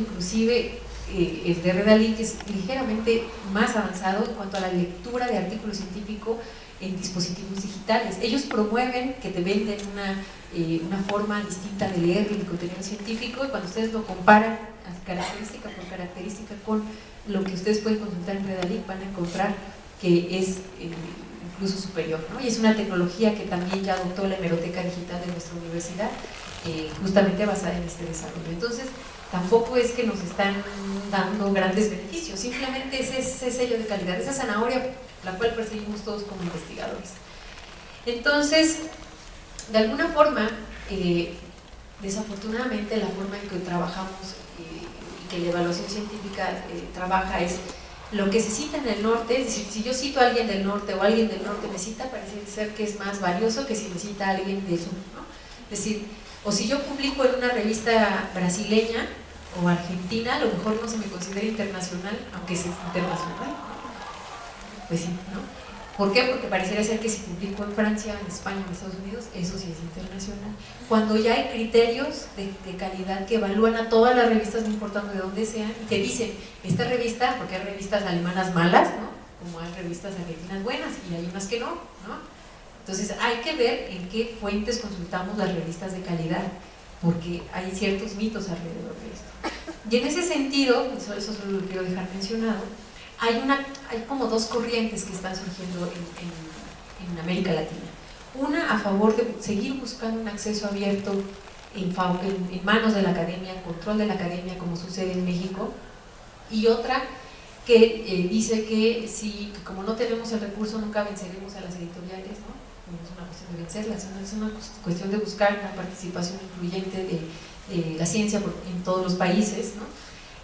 inclusive eh, el de Redalí, que es ligeramente más avanzado en cuanto a la lectura de artículos científicos en dispositivos digitales. Ellos promueven que te venden una, eh, una forma distinta de leer el contenido científico y cuando ustedes lo comparan característica por característica con lo que ustedes pueden consultar en Redalí van a encontrar que es eh, incluso superior. Y es una tecnología que también ya adoptó la hemeroteca digital de nuestra universidad, eh, justamente basada en este desarrollo. Entonces, tampoco es que nos están dando grandes beneficios, simplemente es ese sello de calidad, esa zanahoria la cual perseguimos todos como investigadores. Entonces, de alguna forma, eh, desafortunadamente la forma en que trabajamos eh, y que la evaluación científica eh, trabaja es lo que se cita en el norte, es decir, si yo cito a alguien del norte o alguien del norte me cita, parece ser que es más valioso que si me cita alguien del sur. Es decir, o si yo publico en una revista brasileña o argentina, a lo mejor no se me considera internacional, aunque es internacional. Pues sí, ¿no? ¿Por qué? Porque pareciera ser que si publico en Francia, en España, en Estados Unidos, eso sí es internacional. Cuando ya hay criterios de, calidad que evalúan a todas las revistas, no importando de dónde sean, y te dicen, esta revista, porque hay revistas alemanas malas, ¿no? Como hay revistas argentinas buenas, y hay unas que no, ¿no? Entonces hay que ver en qué fuentes consultamos las revistas de calidad, porque hay ciertos mitos alrededor de esto. Y en ese sentido, eso, eso solo lo quiero dejar mencionado, hay, como dos corrientes que están surgiendo en, América Latina. Una a favor de seguir buscando un acceso abierto en, en, manos de la academia, control de la academia como sucede en México, y otra que eh, dice que si como no tenemos el recurso nunca venceremos a las editoriales, ¿no? No es una cuestión de vencerlas, es una cuestión de buscar una participación incluyente de, la ciencia en todos los países,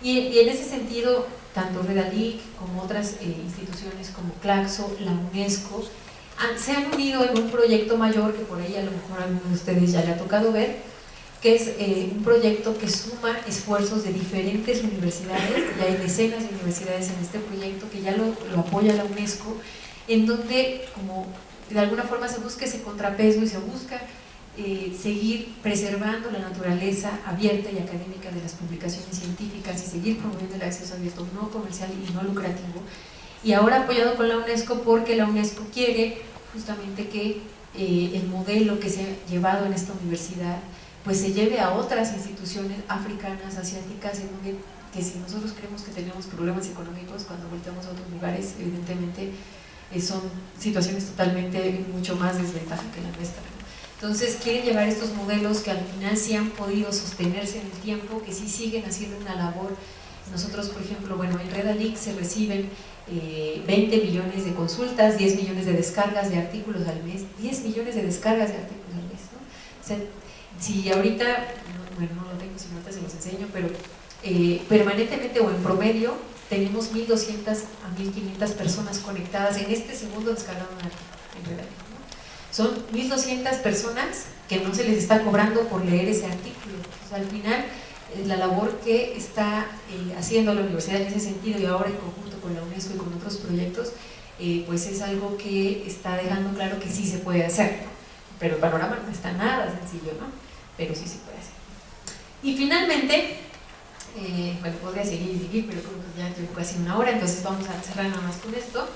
y, en ese sentido tanto Redalic como otras eh, instituciones como Claxo, la UNESCO, se han unido en un proyecto mayor que por ahí a lo mejor a de ustedes ya le ha tocado ver, que es eh, un proyecto que suma esfuerzos de diferentes universidades, y hay decenas de universidades en este proyecto que ya lo apoya la UNESCO, en donde como de alguna forma se busca ese contrapeso y se busca eh, seguir preservando la naturaleza abierta y académica de las publicaciones científicas y seguir promoviendo el acceso abierto no comercial y no lucrativo. Y ahora apoyado con la UNESCO porque la UNESCO quiere justamente que eh, el modelo que se ha llevado en esta universidad pues se lleve a otras instituciones africanas, asiáticas, en donde que si nosotros creemos que tenemos problemas económicos cuando volteamos a otros lugares, evidentemente son situaciones totalmente mucho más desventaja que la nuestra. Entonces quieren llevar estos modelos que al final sí han podido sostenerse en el tiempo, que sí siguen haciendo una labor. Nosotros, por ejemplo, bueno, en Redalic se reciben 20 eh, millones de consultas, 10 millones de descargas de artículos al mes, 10 millones de descargas de artículos al mes. ¿no? O sea, si ahorita, bueno, no lo tengo, si ahorita se los enseño, pero eh, permanentemente o en promedio tenemos 1.200 a 1.500 personas conectadas en este segundo descargado en Redalic. Son 1.200 personas que no se les está cobrando por leer ese artículo. al final, eh, la labor que está eh, haciendo la universidad en ese sentido y ahora en conjunto con la UNESCO y con otros proyectos, eh, pues es algo que está dejando claro que sí se puede hacer. Pero el panorama no está nada sencillo, ¿no? Pero sí se puede hacer. Y finalmente, bueno, podría seguir y seguir, pero creo que ya llevo casi una hora, entonces vamos a cerrar nada más con esto.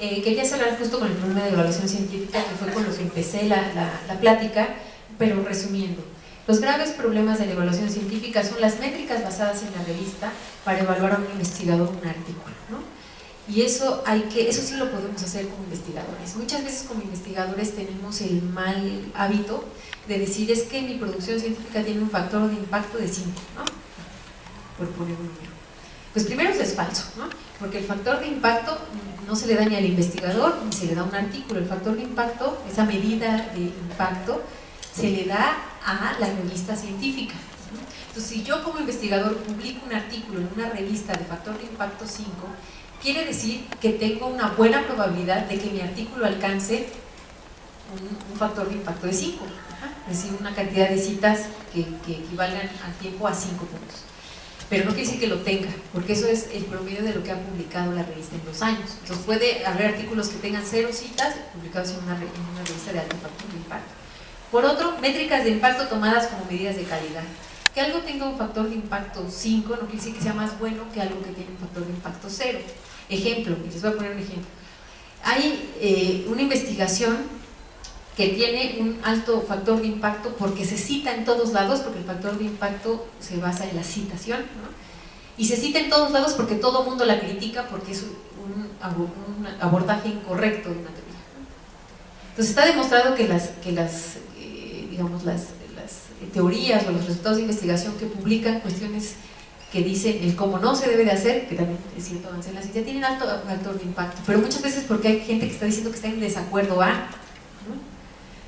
Eh, quería cerrar justo con el problema de evaluación científica, que fue con lo que empecé la, la, plática, pero resumiendo. Los graves problemas de la evaluación científica son las métricas basadas en la revista para evaluar a un investigador un artículo. ¿no? Y eso, hay que, eso sí lo podemos hacer como investigadores. Muchas veces como investigadores tenemos el mal hábito de decir es que mi producción científica tiene un factor de impacto de 5, ¿no? Pues primero es falso, ¿no? porque el factor de impacto no se le da ni al investigador ni se le da un artículo. El factor de impacto, esa medida de impacto, se le da a la revista científica. Entonces, si yo como investigador publico un artículo en una revista de factor de impacto 5, quiere decir que tengo una buena probabilidad de que mi artículo alcance un, factor de impacto de 5, es decir, una cantidad de citas que, que equivalgan al tiempo a 5 puntos pero no quiere decir que lo tenga, porque eso es el promedio de lo que ha publicado la revista en dos años. Entonces puede haber artículos que tengan cero citas publicados en una, revista de alto impacto. Por otro, métricas de impacto tomadas como medidas de calidad. Que algo tenga un factor de impacto 5 no quiere decir que sea más bueno que algo que tiene un factor de impacto 0. Ejemplo, les voy a poner un ejemplo. Hay eh, una investigación que tiene un alto factor de impacto porque se cita en todos lados, porque el factor de impacto se basa en la citación, ¿no? y se cita en todos lados porque todo el mundo la critica porque es un, abordaje incorrecto de una teoría. Entonces está demostrado que las, que las eh, digamos, las, las teorías o los resultados de investigación que publican cuestiones que dicen el cómo no se debe de hacer, que también es cierto avance en la ciencia, tienen alto factor de impacto, pero muchas veces porque hay gente que está diciendo que está en desacuerdo a,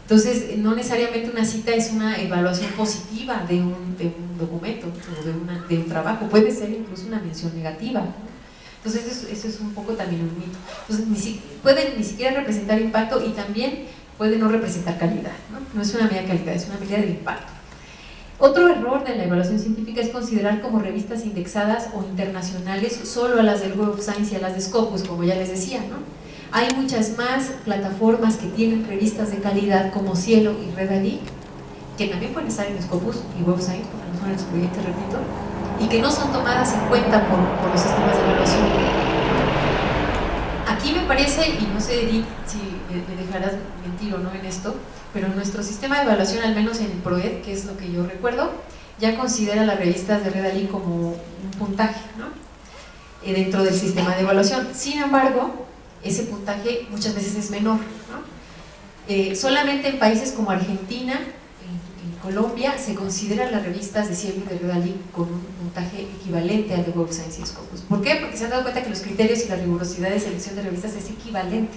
entonces, no necesariamente una cita es una evaluación positiva de un, de un documento o de, una, de, un trabajo, puede ser incluso una mención negativa. Entonces, eso, es un poco también un mito. Entonces, ni pueden ni siquiera representar impacto y también puede no representar calidad. ¿no? no es una medida de calidad, es una medida de impacto. Otro error de la evaluación científica es considerar como revistas indexadas o internacionales solo a las del Web of Science y a las de Scopus, como ya les decía, ¿no? Hay muchas más plataformas que tienen revistas de calidad como Cielo y Redalic, que también pueden estar en Scopus y WebSite, porque no son excluyentes, repito, y que no son tomadas en cuenta por, los sistemas de evaluación. Aquí me parece, y no sé Edith si me dejarás mentir o no en esto, pero nuestro sistema de evaluación, al menos en el PROED, que es lo que yo recuerdo, ya considera las revistas de Redalic como un puntaje ¿no? Eh, dentro del sistema de evaluación. Sin embargo, ese puntaje muchas veces es menor. Eh, solamente en países como Argentina, en, Colombia, se consideran las revistas de Cielo y de Redalí con un puntaje equivalente al de Web Science Scopus. ¿Por qué? Porque se han dado cuenta que los criterios y la rigurosidad de selección de revistas es equivalente.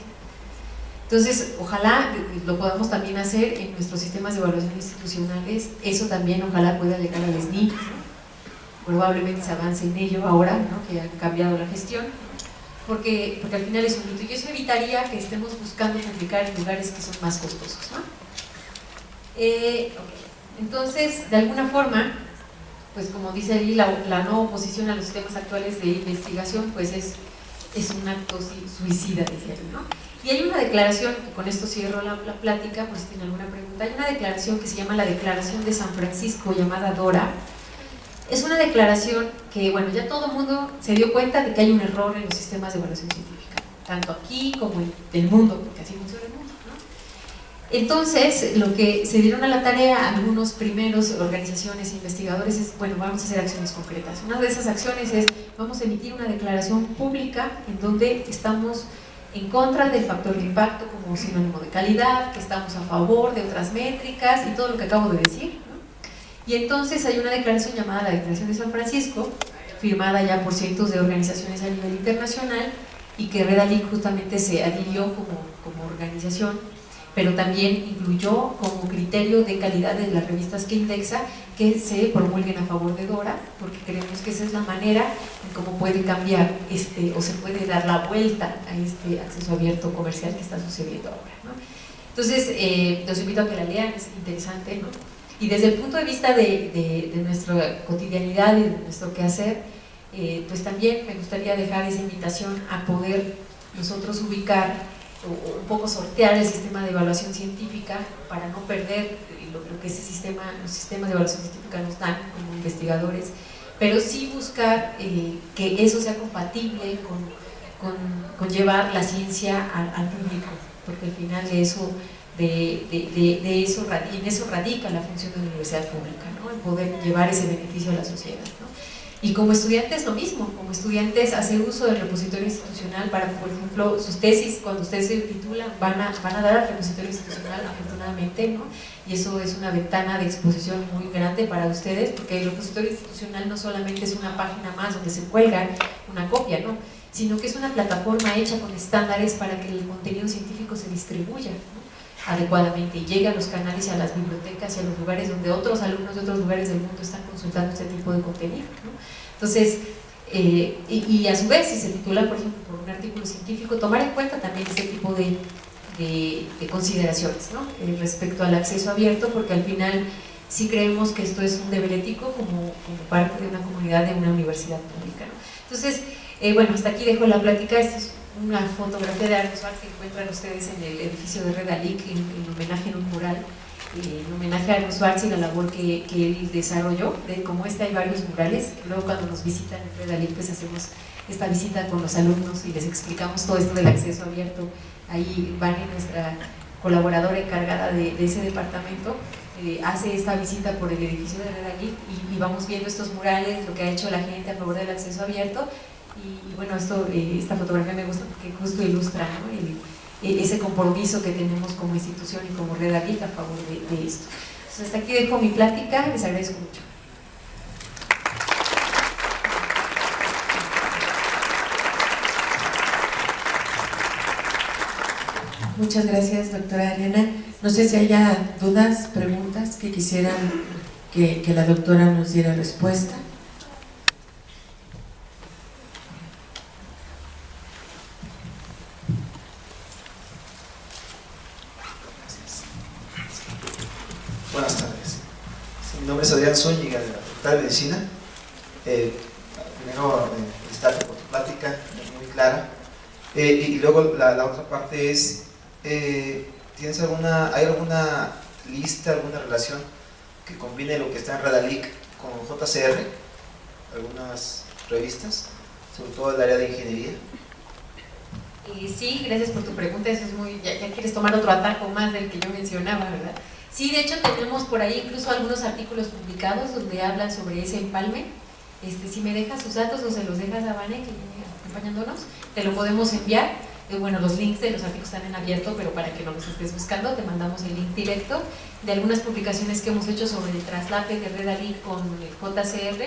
Entonces, ojalá lo podamos también hacer en nuestros sistemas de evaluación institucionales, eso también ojalá pueda llegar al SNI, probablemente se avance en ello ahora, que ha cambiado la gestión, porque, porque al final es un mito. Y eso evitaría que estemos buscando publicar en lugares que son más costosos. ¿no? Eh, Entonces, de alguna forma, pues como dice ahí, la, no oposición a los sistemas actuales de investigación, pues es, es un acto suicida, decía ¿no? Y hay una declaración, con esto cierro la, la plática, por si tienen alguna pregunta, hay una declaración que se llama la Declaración de San Francisco, llamada DORA, es una declaración que, bueno, ya todo el mundo se dio cuenta de que hay un error en los sistemas de evaluación científica, tanto aquí como en el mundo, porque así funciona el mundo. ¿no? Entonces, lo que se dieron a la tarea algunos primeros organizaciones e investigadores es, bueno, vamos a hacer acciones concretas. Una de esas acciones es, vamos a emitir una declaración pública en donde estamos en contra del factor de impacto como sinónimo de calidad, que estamos a favor de otras métricas y todo lo que acabo de decir, y entonces hay una declaración llamada la Declaración de San Francisco, firmada ya por cientos de organizaciones a nivel internacional y que Redalic justamente se adhirió como, como organización, pero también incluyó como criterio de calidad de las revistas que indexa que se promulguen a favor de Dora, porque creemos que esa es la manera en cómo puede cambiar este, o se puede dar la vuelta a este acceso abierto comercial que está sucediendo ahora. Entonces, eh, los invito a que la lean, es interesante, ¿no? Y desde el punto de vista de, nuestra cotidianidad y de nuestro quehacer, eh, pues también me gustaría dejar esa invitación a poder nosotros ubicar o, un poco sortear el sistema de evaluación científica para no perder lo, que ese sistema, los sistemas de evaluación científica nos dan como investigadores, pero sí buscar eh, que eso sea compatible con, con, llevar la ciencia al, al público, porque al final de eso de, de, de, eso, en eso radica la función de la universidad pública, ¿no? en poder llevar ese beneficio a la sociedad. ¿no? Y como estudiantes lo mismo, como estudiantes hacer uso del repositorio institucional para, por ejemplo, sus tesis, cuando ustedes se titulan, van a, van a dar al repositorio institucional, afortunadamente, ¿no? y eso es una ventana de exposición muy grande para ustedes, porque el repositorio institucional no solamente es una página más donde se cuelga una copia, ¿no? sino que es una plataforma hecha con estándares para que el contenido científico se distribuya. ¿no? Adecuadamente y llegue a los canales y a las bibliotecas y a los lugares donde otros alumnos de otros lugares del mundo están consultando este tipo de contenido. Entonces, eh, y, a su vez, si se titula, por ejemplo, por un artículo científico, tomar en cuenta también este tipo de, de, consideraciones ¿no? Eh, respecto al acceso abierto, porque al final sí creemos que esto es un deber ético como, parte de una comunidad de una universidad pública. Entonces, eh, bueno, hasta aquí dejo la plática. Una fotografía de Arnold que encuentran ustedes en el edificio de Redalic en, en homenaje en un mural eh, en homenaje a Schwartz y la labor que, que, él desarrolló, de como este hay varios murales, luego cuando nos visitan en Redalí pues hacemos esta visita con los alumnos y les explicamos todo esto del acceso abierto, ahí Vani, nuestra colaboradora encargada de, de ese departamento, eh, hace esta visita por el edificio de Redalí y, y, vamos viendo estos murales, lo que ha hecho la gente a favor del acceso abierto y, bueno, esto, eh, esta fotografía me gusta porque justo ilustra e-, ese compromiso que tenemos como institución y como Red Aviv a favor de, esto. Entonces, hasta aquí dejo mi plática, les agradezco mucho. Muchas gracias, doctora Ariana. No sé si haya dudas, preguntas que quisieran que la doctora nos diera respuesta. Zúñiga de la Facultad de Medicina. Eh, primero, eh, felicitarte por tu plática, muy clara. Eh, y, luego la, la, otra parte es, eh, ¿tienes alguna, ¿hay alguna lista, alguna relación que combine lo que está en Radalic con JCR? ¿Algunas revistas? Sobre todo el área de ingeniería. sí, gracias por tu pregunta, eso es muy, ya, ya quieres tomar otro atajo más del que yo mencionaba, ¿verdad? Sí, de hecho tenemos por ahí incluso algunos artículos publicados donde hablan sobre ese empalme. Este, si me dejas sus datos o se los dejas a Vane, que viene acompañándonos, te lo podemos enviar. Eh, bueno, los links de los artículos están en abierto, pero para que no los estés buscando, te mandamos el link directo de algunas publicaciones que hemos hecho sobre el traslape de Red Ali con el JCR,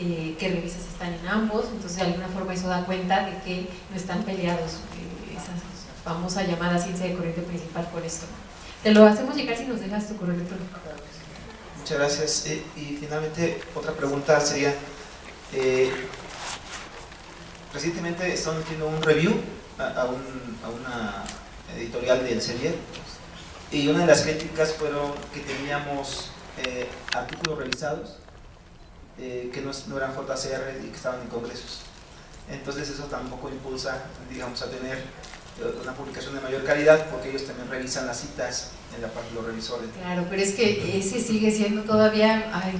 eh, qué revistas están en ambos, entonces de alguna forma eso da cuenta de que no están peleados eh, esa famosa llamada ciencia de corriente principal por esto. Te lo hacemos llegar si nos dejas tu correo electrónico. Muchas gracias. Eh, y finalmente, otra pregunta sería, eh, recientemente estamos haciendo un review a, un, a una editorial de Elsevier y una de las críticas fueron que teníamos eh, artículos revisados que no, no, eran JCR y que estaban en congresos. Entonces eso tampoco impulsa, digamos, a tener una publicación de mayor calidad porque ellos también revisan las citas en la parte de los revisores. Claro, pero es que ese sigue siendo todavía ay,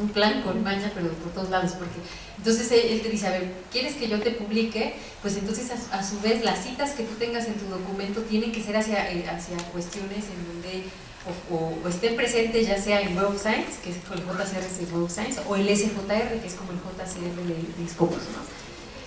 un plan con maña, pero por todos lados, porque entonces él te dice, a ver, ¿quieres que yo te publique? Pues entonces a, a su vez las citas que tú tengas en tu documento tienen que ser hacia, eh, hacia cuestiones en donde o, o, o, estén presentes ya sea en Web Science, que es el JCR de Web Science, o el SJR, que es como el JCR de, de Scopus.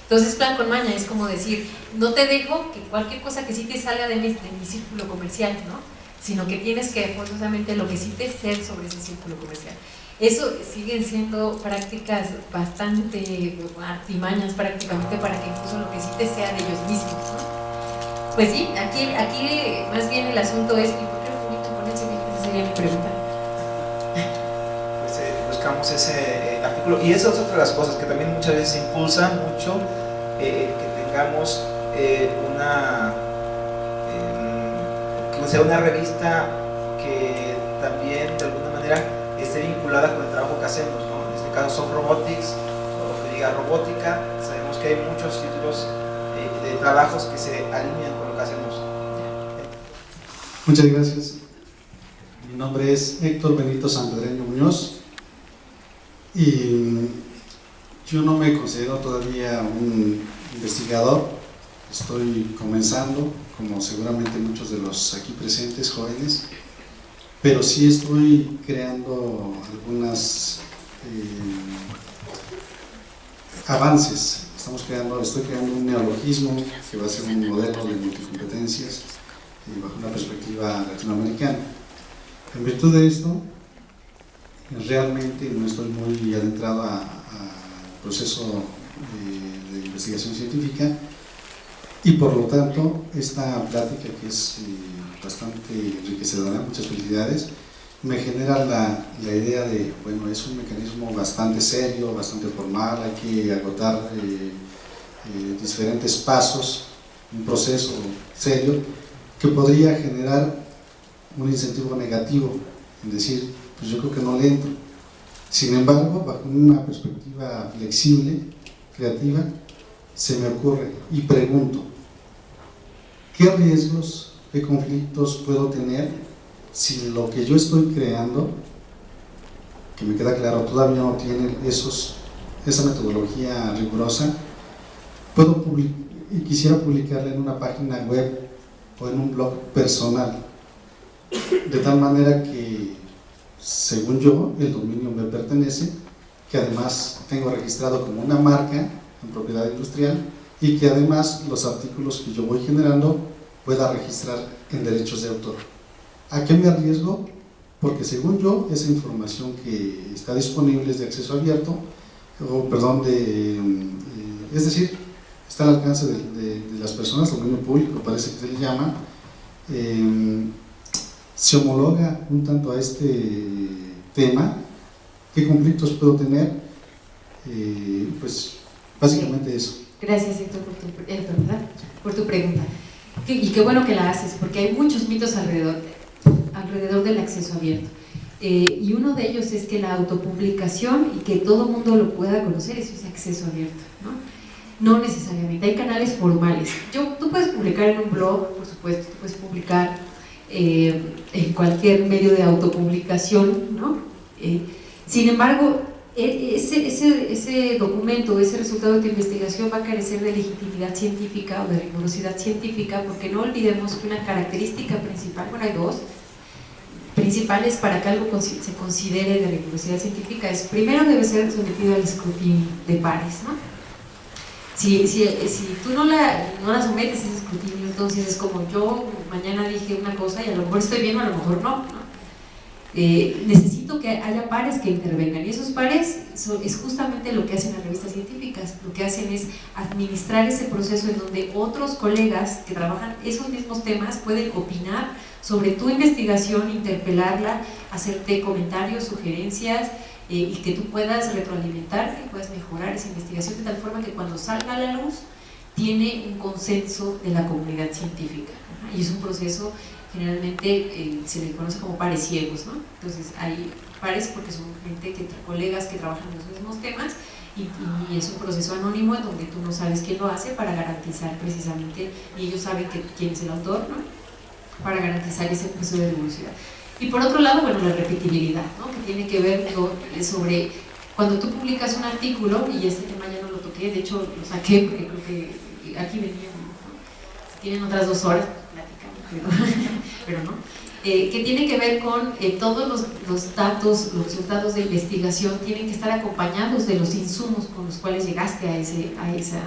Entonces, plan con maña es como decir, no te dejo que cualquier cosa que sí te salga de mi, círculo comercial, ¿no? Sino que tienes que forzosamente lo que sí te ser sobre ese círculo comercial. Eso siguen siendo prácticas bastante artimañas prácticamente para que incluso lo que sí te sea de ellos mismos. Pues sí, aquí, aquí más bien el asunto es, ¿y por qué lo publican con ese sería mi pregunta. Buscamos ese eh, artículo, y esa es otra de las cosas que también muchas veces impulsa mucho eh, que tengamos eh, una, que sea una revista que también de alguna manera esté vinculada con el trabajo que hacemos, ¿no? en este caso son robotics, o que diga robótica, sabemos que hay muchos títulos eh, de trabajos que se alinean con lo que hacemos. Muchas gracias. Mi nombre es Héctor Benito Sanpedreño Muñoz y yo no me considero todavía un investigador, estoy comenzando, como seguramente muchos de los aquí presentes jóvenes, pero sí estoy creando algunas eh, avances. Estamos creando, estoy creando un neologismo que va a ser un modelo de multicompetencias eh, bajo una perspectiva latinoamericana. En virtud de esto, realmente no estoy muy adentrado a, proceso de, investigación científica y por lo tanto esta plática que es eh, bastante enriquecedora, muchas felicidades, me genera la, la, idea de, bueno, es un mecanismo bastante serio, bastante formal, hay que agotar eh, eh, diferentes pasos, un proceso serio que podría generar un incentivo negativo, en decir, pues yo creo que no le entro, sin embargo, bajo una perspectiva flexible, creativa, se me ocurre y pregunto, ¿qué riesgos, qué conflictos puedo tener si lo que yo estoy creando, que me queda claro, todavía no tiene esa metodología rigurosa, puedo y quisiera publicarla en una página web o en un blog personal, de tal manera que, según yo, el dominio me pertenece, que además tengo registrado como una marca en propiedad industrial y que además los artículos que yo voy generando pueda registrar en derechos de autor. ¿A qué me arriesgo? Porque según yo, esa información que está disponible es de acceso abierto, o perdón, de, eh, es decir, está al alcance de, las personas, dominio público parece que se le llama, eh, se homologa un tanto a este tema, qué conflictos puedo tener, eh, pues básicamente eso. Gracias Héctor por tu, por tu pregunta. Y qué bueno que la haces, porque hay muchos mitos alrededor, alrededor del acceso abierto. Eh, y uno de ellos es que la autopublicación y que todo mundo lo pueda conocer, eso es acceso abierto. ¿no? no necesariamente, hay canales formales. Yo, tú puedes publicar en un blog, por supuesto, tú puedes publicar eh, en cualquier medio de autopublicación, ¿no? Eh, sin embargo, e, ese, ese, ese, documento, ese resultado de tu investigación va a carecer de legitimidad científica o de rigurosidad científica porque no olvidemos que una característica principal, bueno hay dos, principales para que algo se considere de rigurosidad científica es primero debe ser sometido al escrutinio de pares, ¿no? Si, si, si tú no la, no la sometes a ese escrutinio, entonces es como yo mañana dije una cosa y a lo mejor estoy bien o a lo mejor no. Eh, necesito que haya pares que intervengan y esos pares es justamente lo que hacen las revistas científicas, lo que hacen es administrar ese proceso en donde otros colegas que trabajan esos mismos temas pueden opinar sobre tu investigación, interpelarla, hacerte comentarios, sugerencias eh, y que tú puedas retroalimentar y puedas mejorar esa investigación de tal forma que cuando salga a la luz tiene un consenso de la comunidad científica y es un proceso generalmente eh, se le conoce como pares ciegos, ¿no? Entonces hay pares porque son gente que colegas que trabajan en los mismos temas y, es un proceso anónimo en donde tú no sabes quién lo hace para garantizar precisamente, y ellos saben que, quién es el autor, ¿no? Para garantizar ese proceso de devolución. Y por otro lado, bueno, la repetibilidad, ¿no? Que tiene que ver eh, sobre cuando tú publicas un artículo, y este tema ya no lo toqué, de hecho lo saqué porque creo que aquí venía, ¿no? tienen otras dos horas, pero, no, eh, que tiene que ver con eh, todos los, datos, los resultados de investigación tienen que estar acompañados de los insumos con los cuales llegaste a, ese, a, esa,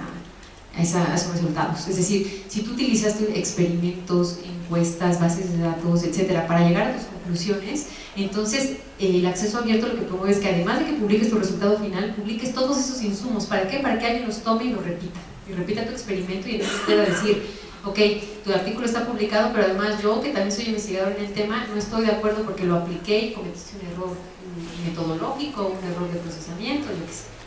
a, esos resultados. Es decir, si tú utilizaste experimentos, encuestas, bases de datos, etcétera, para llegar a tus conclusiones, entonces eh, el acceso abierto lo que promueve es que además de que publiques tu resultado final, publiques todos esos insumos. ¿Para qué? Para que alguien los tome y lo repita. Y repita tu experimento y entonces pueda decir, ok, tu artículo está publicado, pero además yo, que también soy investigador en el tema, no estoy de acuerdo porque lo apliqué y cometiste un error metodológico, un error de procesamiento, lo que sea.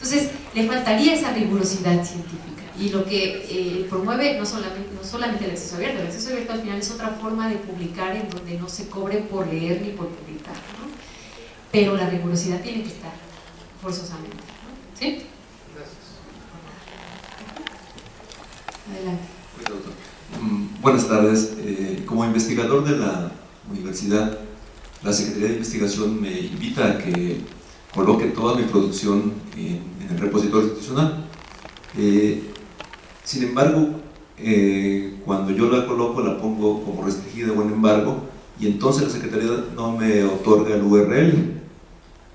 Entonces, le faltaría esa rigurosidad científica. Y lo que eh, promueve no solamente, no solamente el acceso abierto, el acceso abierto al final es otra forma de publicar en donde no se cobre por leer ni por publicar. ¿no? Pero la rigurosidad tiene que estar forzosamente. ¿no? ¿Sí? Gracias. Adelante. Mm, buenas tardes. Eh, como investigador de la universidad, la Secretaría de Investigación me invita a que coloque toda mi producción en, el repositorio institucional. Eh, sin embargo, eh, cuando yo la coloco la pongo como restringida o en embargo y entonces la Secretaría no me otorga el URL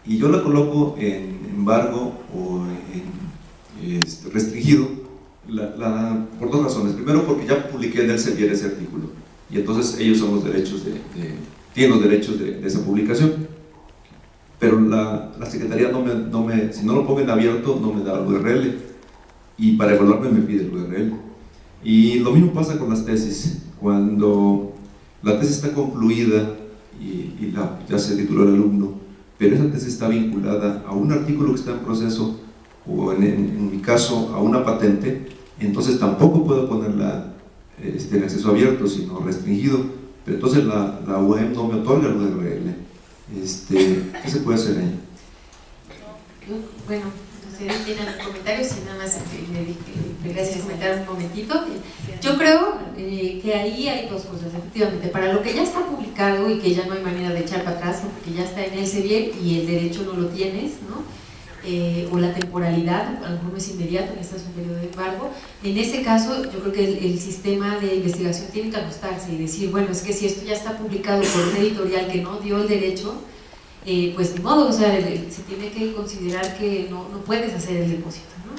y yo la coloco en embargo o en restringido por dos razones. Primero, porque ya publiqué en el CEPIER ese artículo y entonces ellos son los derechos de, tienen los derechos de, esa publicación. La, la Secretaría no me, no me, si no lo pongo en abierto, no me da el URL y para evaluarme me pide el URL. Y lo mismo pasa con las tesis. Cuando la tesis está concluida y, ya se tituló el alumno, pero esa tesis está vinculada a un artículo que está en proceso o en, mi caso a una patente, entonces tampoco puedo ponerla este, en acceso abierto, sino restringido, pero entonces la, la UEM no me otorga el URL. Este, ¿Qué se puede hacer ahí? Bueno, no sé, tienen los comentarios y nada más gracias comentar un momentito. Yo creo eh, que ahí hay dos cosas, efectivamente. Para lo que ya está publicado y que ya no hay manera de echar para atrás, porque ya está en ese bien y el derecho no lo tienes, ¿no? Eh, o la temporalidad, a lo mejor no es inmediato, en un periodo de embargo. En ese caso, yo creo que el, el, sistema de investigación tiene que ajustarse y decir, bueno, es que si esto ya está publicado por un editorial que no dio el derecho, eh, pues de modo, o sea, se tiene que considerar que no, no puedes hacer el depósito, ¿no?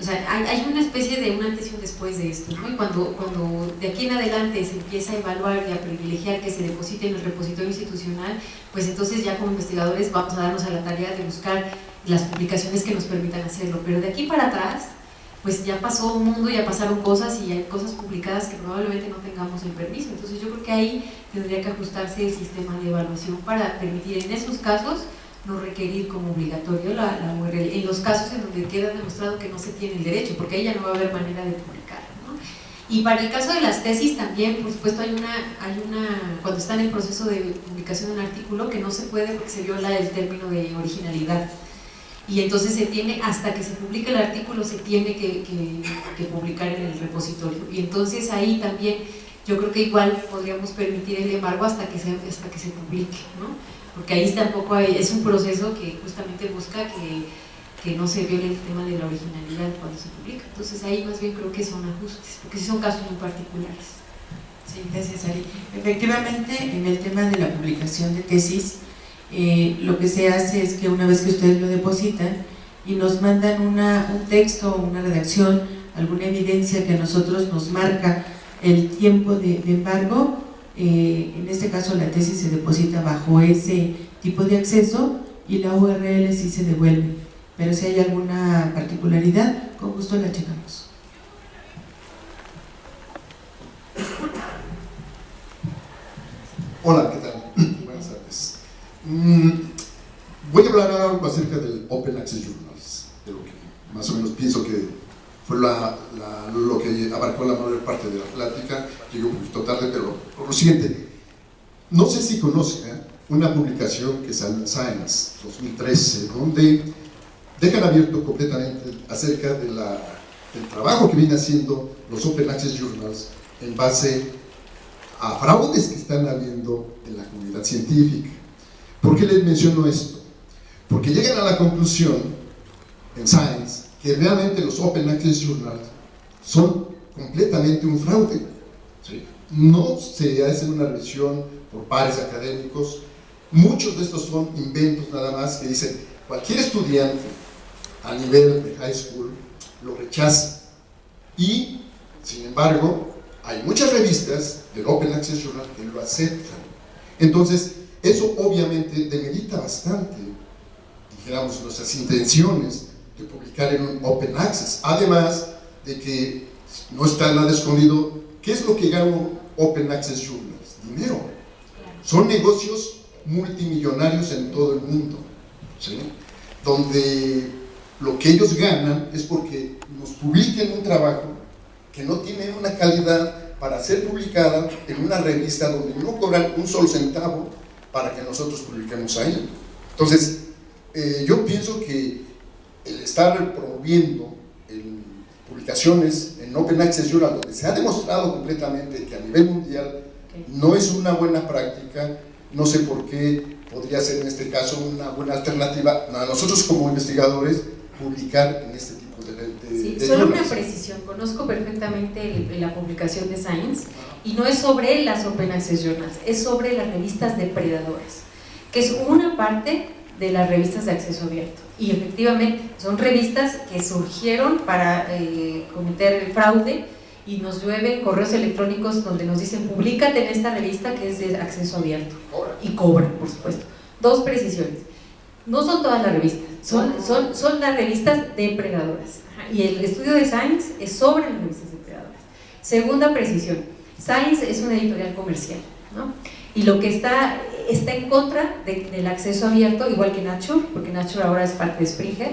O sea, hay, hay, una especie de un antes y un después de esto, ¿no? Y cuando, cuando de aquí en adelante se empieza a evaluar y a privilegiar que se deposite en el repositorio institucional, pues entonces ya como investigadores vamos a darnos a la tarea de buscar las publicaciones que nos permitan hacerlo, pero de aquí para atrás, pues ya pasó un mundo, ya pasaron cosas y hay cosas publicadas que probablemente no tengamos el permiso. Entonces yo creo que ahí tendría que ajustarse el sistema de evaluación para permitir en esos casos no requerir como obligatorio la, URL, en los casos en donde queda demostrado que no se tiene el derecho, porque ahí ya no va a haber manera de publicar. ¿no? Y para el caso de las tesis también, por supuesto, hay una, hay una, cuando está en el proceso de publicación de un artículo, que no se puede porque se viola el término de originalidad y entonces se tiene, hasta que se publique el artículo, se tiene que, que, que, publicar en el repositorio. Y entonces ahí también yo creo que igual podríamos permitir el embargo hasta que se, hasta que se publique, ¿no? Porque ahí tampoco hay, es un proceso que justamente busca que, que no se viole el tema de la originalidad cuando se publica. Entonces ahí más bien creo que son ajustes, porque sí son casos muy particulares. Sí, gracias Ari. Efectivamente, en el tema de la publicación de tesis, eh, lo que se hace es que una vez que ustedes lo depositan y nos mandan un texto, una redacción, alguna evidencia que a nosotros nos marca el tiempo de, de embargo, eh, en este caso la tesis se deposita bajo ese tipo de acceso y la URL sí se devuelve. Pero si hay alguna particularidad, con gusto la checamos. Hola, ¿qué tal? Mm, voy a hablar algo acerca del Open Access Journals, de lo que más o menos pienso que fue lo que abarcó la mayor parte de la plática, llegué un poquito tarde, pero lo siguiente, no sé si conocen ¿eh? una publicación que sale en Science 2013, donde dejan abierto completamente acerca del trabajo que vienen haciendo los Open Access Journals en base a fraudes que están habiendo en la comunidad científica. ¿Por qué les menciono esto? Porque llegan a la conclusión en Science que realmente los Open Access Journals son completamente un fraude. ¿sí? No se hace una revisión por pares académicos, muchos de estos son inventos nada más que dicen cualquier estudiante a nivel de high school lo rechaza y sin embargo hay muchas revistas del Open Access Journal que lo aceptan. Entonces, eso obviamente demerita bastante, dijéramos, nuestras intenciones de publicar en un Open Access. Además de que no está nada escondido, ¿qué es lo que gana Open Access Journals? Dinero. Son negocios multimillonarios en todo el mundo, ¿sí? donde lo que ellos ganan es porque nos publiquen un trabajo que no tiene una calidad para ser publicada en una revista donde no cobran un solo centavo para que nosotros publiquemos ahí. Entonces, eh, yo pienso que el estar promoviendo en publicaciones en Open Access Journal, donde se ha demostrado completamente que a nivel mundial no es una buena práctica, no sé por qué podría ser en este caso una buena alternativa a nosotros como investigadores publicar en este sí, solo una precisión, conozco perfectamente la publicación de Science y no es sobre las Open Access Journals, es sobre las revistas depredadoras, que es una parte de las revistas de acceso abierto. Y efectivamente, son revistas que surgieron para eh, cometer el fraude y nos llueven correos electrónicos donde nos dicen publícate en esta revista que es de acceso abierto y cobran, por supuesto. Dos precisiones. No son todas las revistas, son, son, son las revistas depredadoras. Y el estudio de Science es sobre las revistas depredadoras. Segunda precisión, Science es una editorial comercial, ¿no? Y lo que está, está en contra de- del acceso abierto, igual que Nature, porque Nature ahora es parte de Springer,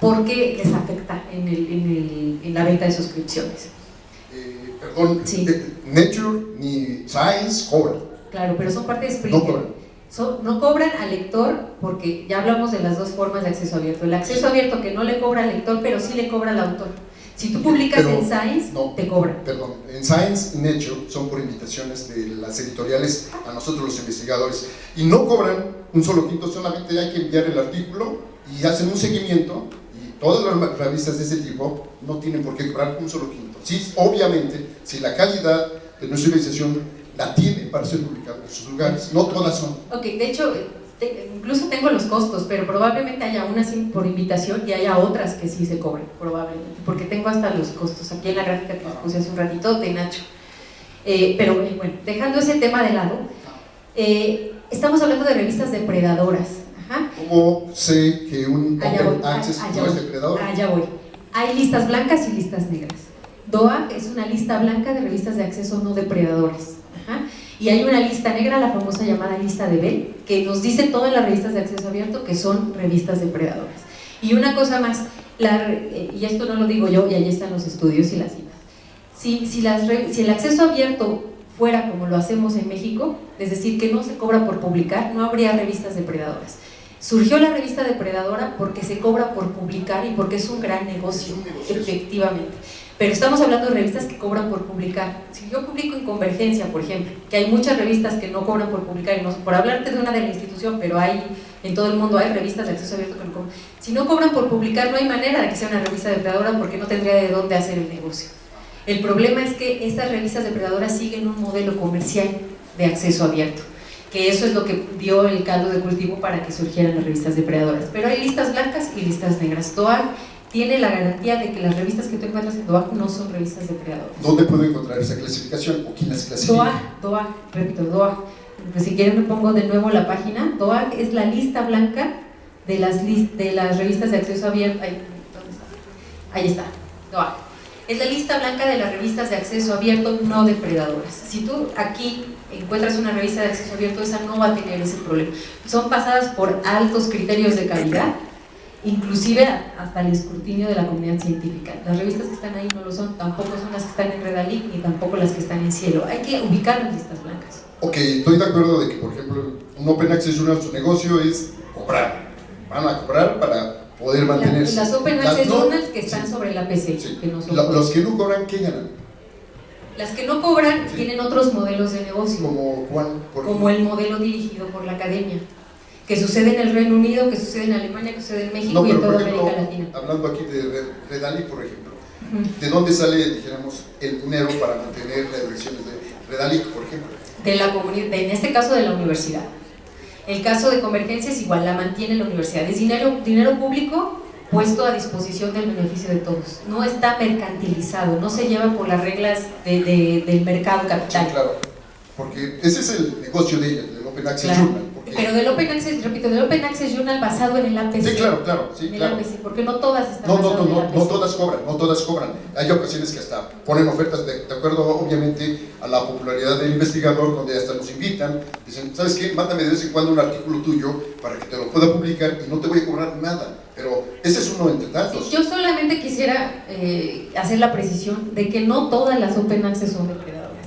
porque les afecta en, el, en, el, en la venta de suscripciones. eh, perdón, Sí. eh, Nature ni Science cobran. Claro, pero son parte de No Cobran. no cobran al lector porque ya hablamos de las dos formas de acceso abierto. El acceso abierto que no le cobra al lector, pero sí le cobra al autor. Si tú publicas en Science, te cobran. Perdón, en Science y Nature son por invitaciones de las editoriales a nosotros los investigadores. Y no cobran un solo quinto, solamente hay que enviar el artículo y hacen un seguimiento y todas las revistas de ese tipo no tienen por qué cobrar un solo quinto. Sí, obviamente, si la calidad de nuestra investigación la tiene para ser publicada en sus lugares, no todas son. Ok, de hecho, incluso tengo los costos, pero probablemente haya unas por invitación y haya otras que sí se cobren, probablemente, porque tengo hasta los costos aquí en la gráfica que les puse hace un ratito de Nacho. Eh, pero bueno, dejando ese tema de lado, eh, estamos hablando de revistas depredadoras. ¿Cómo sé que un Open Access no es depredador? Allá voy. Hay listas blancas y listas negras. DOA es una lista blanca de revistas de acceso no depredadoras. Y hay una lista negra, la famosa llamada lista de Bell, que nos dice todas las revistas de acceso abierto que son revistas depredadoras. Y una cosa más, eh, y esto no lo digo yo, y ahí están los estudios y las citas. Si, si, las, si el acceso abierto fuera como lo hacemos en México, es decir, que no se cobra por publicar, no habría revistas depredadoras. Surgió la revista depredadora porque se cobra por publicar y porque es un gran negocio, efectivamente. Pero estamos hablando de revistas que cobran por publicar. Si yo publico en Convergencia, por ejemplo, que hay muchas revistas que no cobran por publicar, y no, por hablarte de una de la institución, pero hay en todo el mundo hay revistas de acceso abierto que no cobran. Si no cobran por publicar, no hay manera de que sea una revista depredadora porque no tendría de dónde hacer el negocio. El problema es que estas revistas depredadoras siguen un modelo comercial de acceso abierto que eso es lo que dio el caldo de cultivo para que surgieran las revistas depredadoras. Pero hay listas blancas y listas negras. TOA tiene la garantía de que las revistas que tú encuentras en DOAC no son revistas depredadoras. ¿Dónde puedo encontrar esa clasificación o quién las clasifica? DOAC, DOAC, repito, DOAC. Pues si quieren pongo de nuevo la página. DOAC es la lista blanca de las, de las revistas de acceso abierto. Ahí, ¿dónde está? Ahí está. Es la lista blanca de las revistas de acceso abierto no depredadoras. Si tú aquí encuentras una revista de acceso abierto, esa no va a tener ese problema. Son pasadas por altos criterios de calidad inclusive hasta el escrutinio de la comunidad científica. Las revistas que están ahí no lo son, tampoco son las que están en Redalic, ni tampoco las que están en Cielo. Hay que ubicar las listas blancas. Ok, estoy de acuerdo de que, por ejemplo, un Open Access Journal, su negocio es cobrar. Van a cobrar para poder mantenerse. las Open Access Journals que están sobre la PC. Que no son los que no cobran, ¿qué ganan? Las que no cobran tienen otros modelos de negocio. ¿Como cuál? Como el modelo dirigido por la academia que sucede en el Reino Unido, que sucede en Alemania, que sucede en México y en toda América Latina. Hablando aquí de Redali, por ejemplo, ¿de dónde sale, dijéramos, el dinero para mantener las elecciones de Redali, por ejemplo? De la comunidad, en este caso de la universidad. El caso de Convergencia es igual, la mantiene la universidad. Es dinero, dinero público puesto a disposición del beneficio de todos. No está mercantilizado, no se lleva por las reglas de, del mercado capital. Sí, claro, porque ese es el negocio de ella, del Open Access Journal pero del Open Access, repito, del Open Access Journal basado en el APC. Sí, claro, claro. Sí, claro. porque no todas están no, no, no, no, no todas cobran, no todas cobran. Hay ocasiones que hasta ponen ofertas de, de, acuerdo, obviamente, a la popularidad del investigador, donde hasta nos invitan, dicen, ¿sabes qué? Mándame de vez en cuando un artículo tuyo para que te lo pueda publicar y no te voy a cobrar nada. Pero ese es uno entre tantos. yo solamente quisiera eh, hacer la precisión de que no todas las Open Access son de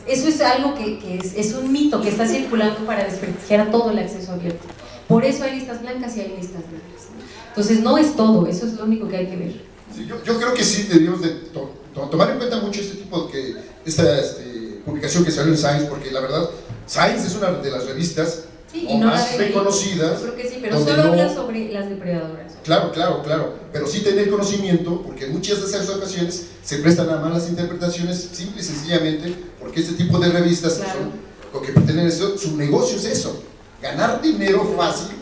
eso es algo que, es, un mito que está circulando para desprestigiar todo el acceso abierto. Por eso hay listas blancas y hay listas negras. Entonces no es todo, eso es lo único que hay que ver. yo, creo que sí debemos de tomar en cuenta mucho este tipo de esta este, publicación que salió en Science, porque la verdad, Science es una de las revistas más reconocidas. Creo que sí, pero solo habla sobre las depredadoras. Claro, claro, claro, pero sí tener conocimiento, porque en muchas de esas ocasiones se prestan a malas interpretaciones, simple y sencillamente, porque este tipo de revistas son, lo que pretenden es, su negocio es eso, ganar dinero fácil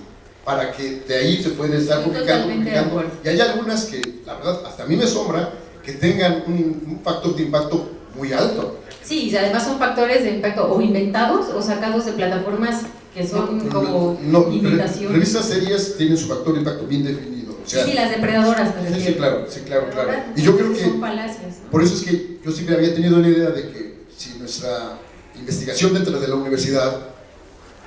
para que de ahí se pueden estar publicando, publicando. Y hay algunas que, la verdad, hasta a mí me sombra que tengan un, un factor de impacto muy alto. Sí, y además son factores de impacto o inventados o sacados de plataformas que son como no, invitaciones. Revistas serias tienen su factor de impacto bien definido. sí, sí, las depredadoras. Sí, sí, claro, sí, claro, claro. Y yo creo que... Son falacias. Por eso es que yo siempre había tenido la idea de que si nuestra investigación dentro de la universidad,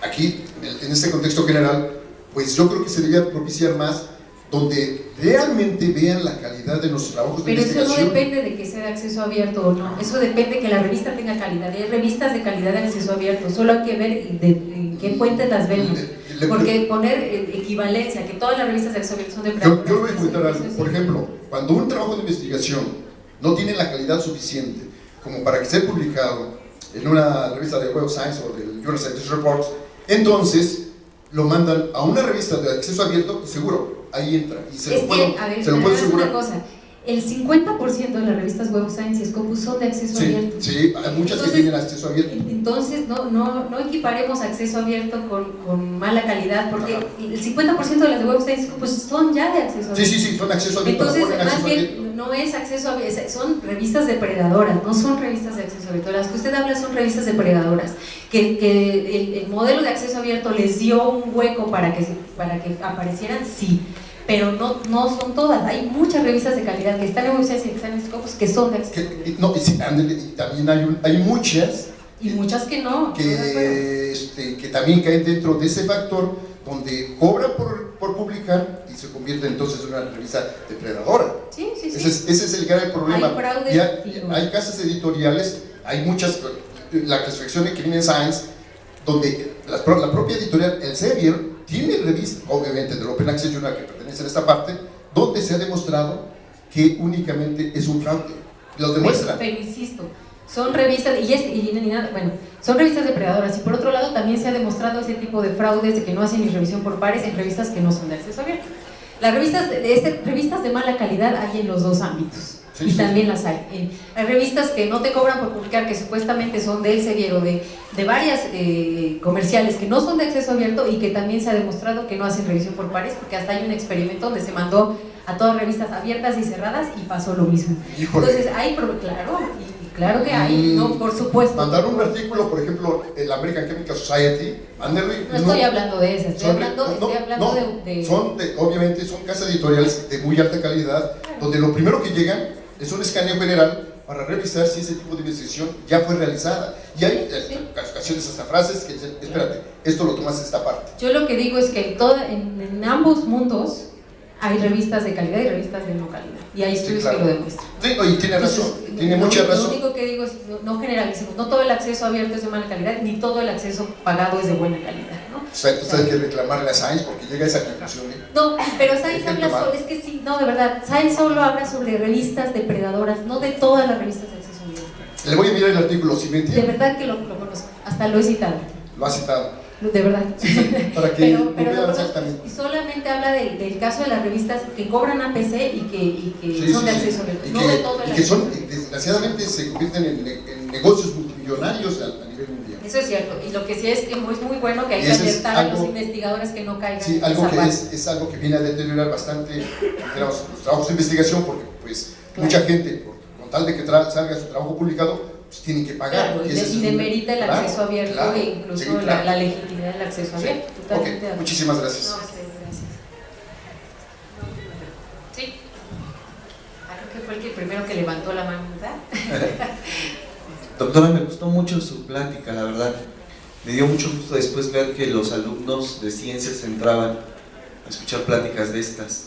aquí, en este contexto general, pues yo creo que se debería propiciar más donde realmente vean la calidad de nuestros trabajos de investigación. Pero eso no depende de que sea de acceso abierto o no, eso depende de que la revista tenga calidad. Hay revistas de calidad de acceso abierto, solo hay que ver de, en qué fuentes las ven. Le- Porque poner eh, equivalencia, que todas las revistas de acceso abierto son de Yo, yo voy a comentar algo. Por ejemplo, cuando un trabajo de investigación no tiene la calidad suficiente como para que sea publicado en una revista de Web of Science o del Journal Scientific Reports, entonces lo mandan a una revista de acceso abierto seguro, ahí entra. Y se es lo puedo, que, a ver, se lo puedo una cosa, el 50% de las revistas Web Science y Scopus son de acceso Sí, abierto. sí, hay muchas Entonces, que tienen acceso abierto. Entonces, no, no, no equiparemos acceso abierto con, con mala calidad, porque Ajá. el 50% de las de Web Science pues, son ya de acceso Sí, abierto. sí, sí, son acceso abierto. Entonces, más acceso bien, abierto. no es acceso abierto, son revistas depredadoras, no son revistas de acceso abierto. Las que usted habla son revistas depredadoras, que, que el, el modelo de acceso abierto les dio un hueco para que, para que aparecieran, sí. Pero no, no son todas, hay muchas revistas de calidad que están en Science y que están en Scopus que son de Que- no, y, sí, ándele, y también hay, un- hay muchas y muchas que no. que, este, que también caen dentro de ese factor donde cobran por, por publicar y se convierte entonces en una revista depredadora. Sí, sí, sí. Ese es, ese es el grave problema. Hay hay, hay casas editoriales, hay muchas, la clasificación de Crimen Science, donde la, la propia editorial, el Sevier, tiene revistas, obviamente del Open Access Journal que pertenece a esta parte, donde se ha demostrado que únicamente es un fraude. Lo demuestra. Pero, pero insisto, son revistas, y, es, y ni nada, bueno, son revistas depredadoras, y por otro lado también se ha demostrado ese tipo de fraudes de que no hacen ni revisión por pares en revistas que no son de acceso abierto. Las revistas de, de este- revistas de mala calidad hay en los dos ámbitos. Sí, y sí. también las hay. En- hay revistas que no te cobran por publicar, que supuestamente son del Elsevier o de, de varias eh, comerciales que no son de acceso abierto y que también se ha demostrado que no hacen revisión por pares, porque hasta hay un experimento donde se mandó a todas revistas abiertas y cerradas y pasó lo mismo. Híjole. Entonces hay, claro, y, claro que hay, Mm, no, por supuesto. Mandar un artículo, por ejemplo, en la American Chemical Society, mándenle. No estoy hablando de esas, estoy hablando, no, estoy hablando no, de, de- Son de- obviamente son casas editoriales de muy alta calidad, donde lo primero que llegan es un escaneo general para revisar si ese tipo de investigación ya fue realizada. Y hay eh, ocasiones hasta frases que dicen, espérate, esto lo tomas esta parte. Yo lo que digo es que en, toda, en, en ambos mundos hay revistas de calidad y revistas de no calidad. Y hay Sí, estudios claro. que lo demuestran. Sí, oye, tiene razón, Entonces, tiene lo- mucha Lo razón. único que digo es no generalicemos, no todo el acceso abierto es de mala calidad, ni todo el acceso pagado es de buena calidad. ¿No? Hay que reclamarle a Science porque llega a esa conclusión. ¿eh? No, pero Ejemplo habla sobre, es que sí, no, de verdad, Science solo habla sobre revistas depredadoras, no de todas las revistas de acceso abierto. Le voy a mirar el artículo, si me De entiende, verdad que lo, lo conozco, hasta lo he citado, lo ha citado, de verdad. para que Pero, pero conozco exactamente. y solamente habla del, del caso de las revistas que cobran APC y que, y que Sí, son sí, de sí. acceso Y no que, de todo el y que son, desgraciadamente, se convierten en, en negocios multimillonarios a, a nivel mundial. Eso es cierto, y lo que sí es que es muy bueno que hay que alertar a los algo- investigadores que no caigan Sí, en algo que es, es algo que viene a deteriorar bastante digamos, los trabajos de investigación porque pues Claro. mucha gente, por- con tal de que salga su trabajo publicado, pues tienen que pagar. Claro, y, de- y demerita el claro, acceso abierto e incluso sí, la, la legitimidad del acceso Sí. abierto. Acuerdo. muchísimas gracias. No, gracias. Sí. Ah, creo que fue el que primero que levantó la mano, ¿verdad? Doctora, me gustó mucho su plática, la verdad. Me dio mucho gusto después ver que los alumnos de ciencias entraban a escuchar pláticas de estas.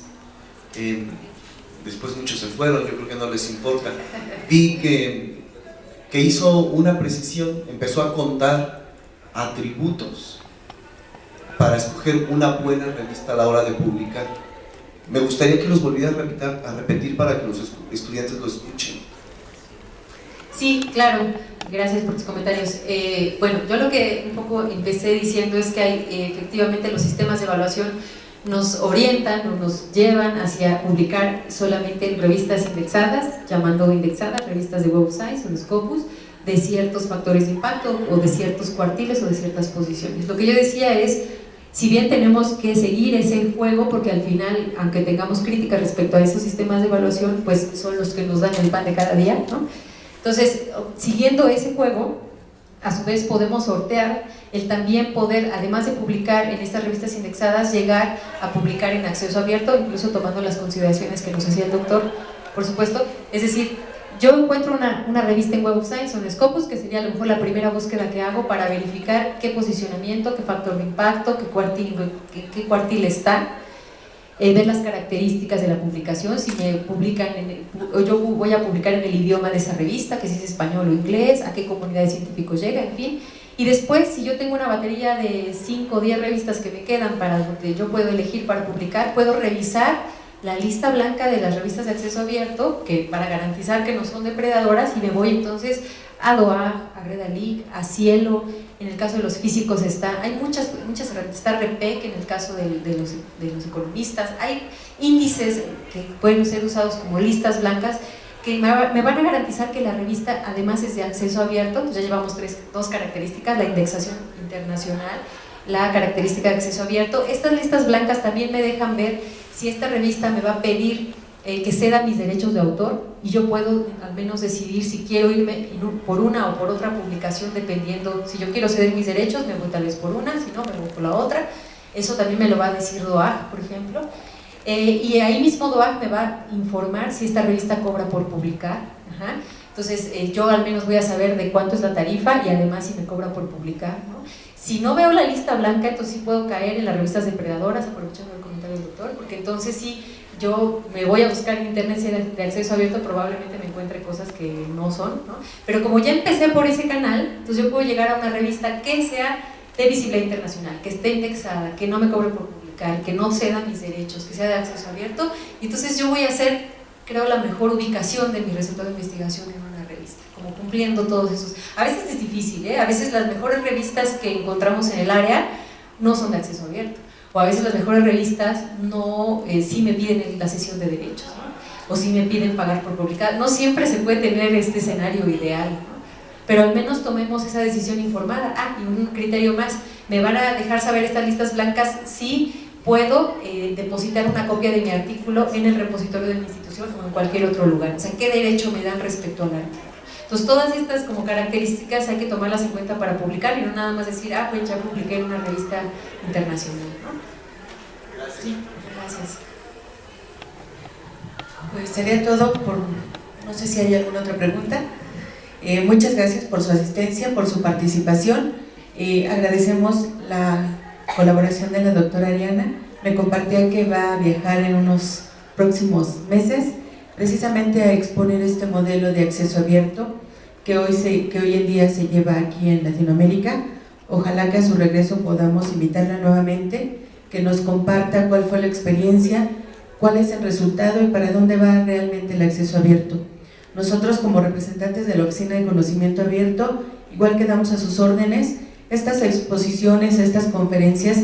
Eh, después muchos se fueron, yo creo que no les importa. Vi que, que hizo una precisión, empezó a contar atributos para escoger una buena revista a la hora de publicar. Me gustaría que los volviera a repetir, a repetir para que los estu- estudiantes lo escuchen. Sí, claro. Gracias por tus comentarios. Eh, bueno, yo lo que un poco empecé diciendo es que hay eh, efectivamente los sistemas de evaluación nos orientan o nos llevan hacia publicar solamente en revistas indexadas, llamando indexadas, revistas de Web of Science o de Scopus, de ciertos factores de impacto o de ciertos cuartiles o de ciertas posiciones. Lo que yo decía es, si bien tenemos que seguir ese juego, porque al final, aunque tengamos críticas respecto a esos sistemas de evaluación, pues son los que nos dan el pan de cada día, ¿no? Entonces, siguiendo ese juego, a su vez podemos sortear el también poder, además de publicar en estas revistas indexadas, llegar a publicar en acceso abierto, incluso tomando las consideraciones que nos hacía el doctor, por supuesto. Es decir, yo encuentro una, una revista en Web of Science en Scopus, que sería a lo mejor la primera búsqueda que hago para verificar qué posicionamiento, qué factor de impacto, qué cuartil, qué, qué cuartil está, eh, ver las características de la publicación, si me publican, en el- yo voy a publicar en el idioma de esa revista, que si es español o inglés, a qué comunidad de científicos llega, en fin, Y después, si yo tengo una batería de 5 o 10 revistas que me quedan para que yo puedo elegir para publicar, puedo revisar la lista blanca de las revistas de acceso abierto, que para garantizar que no son depredadoras, y me voy entonces a DOA, a Redalic, a Cielo, en el caso de los físicos está, hay muchas, muchas está REPEC en el caso de, los, de los economistas, hay índices que pueden ser usados como listas blancas que me van a garantizar que la revista además es de acceso abierto, pues ya llevamos tres, dos características, la indexación internacional, la característica de acceso abierto. Estas listas blancas también me dejan ver si esta revista me va a pedir eh, que ceda mis derechos de autor y yo puedo al menos decidir si quiero irme por una o por otra publicación dependiendo, si yo quiero ceder mis derechos me voy tal vez por una, si no me voy por la otra. Eso también me lo va a decir DOAG, por ejemplo. Eh, y ahí mismo DOAC me va a informar si esta revista cobra por publicar. Entonces eh, yo al menos voy a saber de cuánto es la tarifa y además si me cobra por publicar. Si no veo la lista blanca, entonces sí puedo caer en las revistas depredadoras, aprovechando el comentario del doctor, porque entonces sí yo me voy a buscar en internet si de, acceso abierto, probablemente me encuentre cosas que no son, pero como ya empecé por ese canal, entonces yo puedo llegar a una revista que sea de visibilidad internacional, que esté indexada, que no me cobre por publicar que no cedan mis derechos, que sea de acceso abierto, y entonces yo voy a hacer, creo, la mejor ubicación de mi resultado de investigación en una revista, como cumpliendo todos esos. A veces es difícil, ¿eh? a veces las mejores revistas que encontramos en el área no son de acceso abierto, o a veces las mejores revistas no, eh, sí me piden la sesión de derechos, o sí me piden pagar por publicar, no siempre se puede tener este escenario ideal, pero al menos tomemos esa decisión informada. Ah, y un criterio más, me van a dejar saber estas listas blancas si puedo eh, depositar una copia de mi artículo en el repositorio de mi institución o en cualquier otro lugar. O sea, ¿qué derecho me dan respecto al artículo? Entonces, todas estas como características hay que tomarlas en cuenta para publicar y no nada más decir, ah, pues ya publiqué en una revista internacional. ¿no? Gracias. Sí, gracias. Pues sería todo por, no sé si hay alguna otra pregunta. Eh, muchas gracias por su asistencia, por su participación. Eh, agradecemos la colaboración de la doctora Ariana, me compartía que va a viajar en unos próximos meses precisamente a exponer este modelo de acceso abierto que hoy, se, que hoy en día se lleva aquí en Latinoamérica. Ojalá que a su regreso podamos invitarla nuevamente, que nos comparta cuál fue la experiencia, cuál es el resultado y para dónde va realmente el acceso abierto. Nosotros como representantes de la Oficina de Conocimiento Abierto, igual quedamos a sus órdenes estas exposiciones, estas conferencias,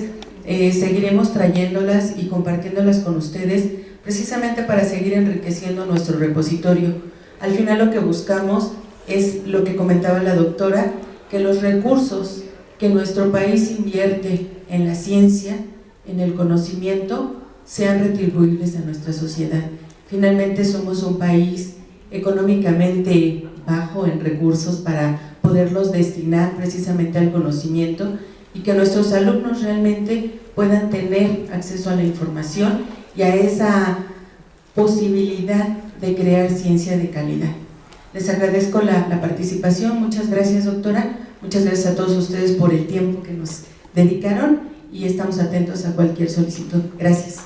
eh, seguiremos trayéndolas y compartiéndolas con ustedes precisamente para seguir enriqueciendo nuestro repositorio. Al final lo que buscamos es lo que comentaba la doctora, que los recursos que nuestro país invierte en la ciencia, en el conocimiento, sean retribuibles a nuestra sociedad. Finalmente somos un país económicamente bajo en recursos para poderlos destinar precisamente al conocimiento y que nuestros alumnos realmente puedan tener acceso a la información y a esa posibilidad de crear ciencia de calidad. Les agradezco la, participación, muchas gracias doctora, muchas gracias a todos ustedes por el tiempo que nos dedicaron y estamos atentos a cualquier solicitud. Gracias.